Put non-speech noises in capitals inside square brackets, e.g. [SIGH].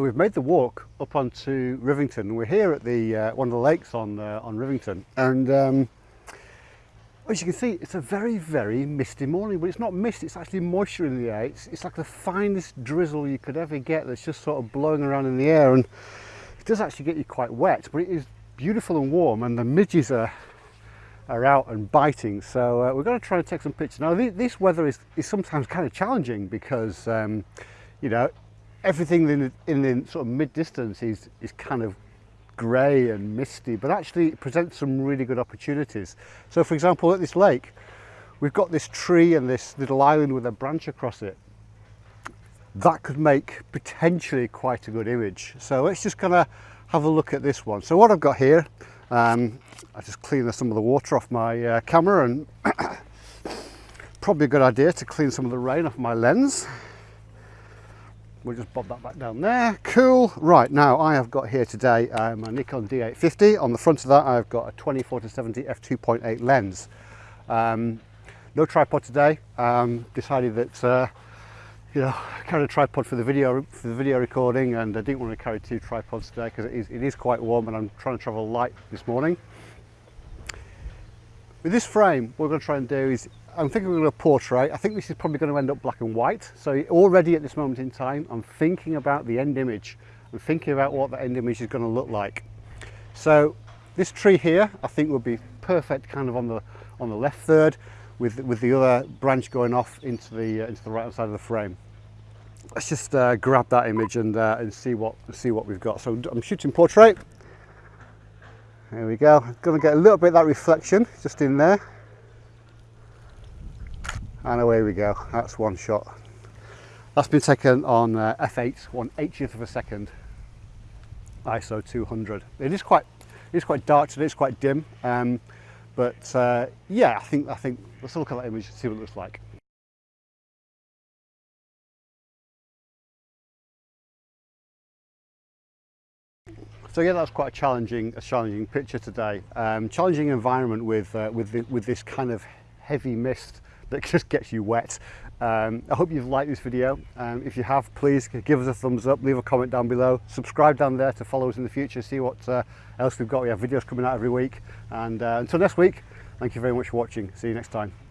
So we've made the walk up onto Rivington. We're here at the uh, one of the lakes on uh, on Rivington, and um, as you can see, it's a very very misty morning. But it's not mist; it's actually moisture in the air. It's, it's like the finest drizzle you could ever get. That's just sort of blowing around in the air, and it does actually get you quite wet. But it is beautiful and warm, and the midges are are out and biting. So uh, we're going to try and take some pictures. Now this weather is, is sometimes kind of challenging because um, you know everything in the, in the sort of mid distance is, is kind of grey and misty, but actually it presents some really good opportunities. So for example, at this lake, we've got this tree and this little island with a branch across it. That could make potentially quite a good image. So let's just kind of have a look at this one. So what I've got here, um, I just clean some of the water off my uh, camera and [COUGHS] probably a good idea to clean some of the rain off my lens. We'll just bob that back down there. Cool. Right, now I have got here today uh, my Nikon D850. On the front of that, I've got a 24 to 70 f2.8 lens. Um, no tripod today. Um, decided that uh, you know, [LAUGHS] carry a tripod for the video for the video recording, and I didn't want to carry two tripods today because it is it is quite warm, and I'm trying to travel light this morning. With this frame, what we're going to try and do is I'm thinking we're going to portrait. I think this is probably going to end up black and white. So already at this moment in time, I'm thinking about the end image. I'm thinking about what the end image is going to look like. So this tree here, I think would be perfect kind of on the on the left third with, with the other branch going off into the, uh, into the right hand side of the frame. Let's just uh, grab that image and, uh, and see, what, see what we've got. So I'm shooting portrait. There we go. I'm going to get a little bit of that reflection just in there. And away we go. That's one shot. That's been taken on uh, f8 one 80th of a second. ISO 200 it is quite it is quite dark today it's quite dim um, but uh, yeah I think I think let's look at that image and see what it looks like So yeah, that's quite a challenging, a challenging picture today. Um, challenging environment with uh, with the, with this kind of heavy mist that [LAUGHS] just gets you wet. Um, I hope you've liked this video. Um, if you have, please give us a thumbs up, leave a comment down below, subscribe down there to follow us in the future, see what uh, else we've got. We have videos coming out every week. And uh, until next week, thank you very much for watching. See you next time.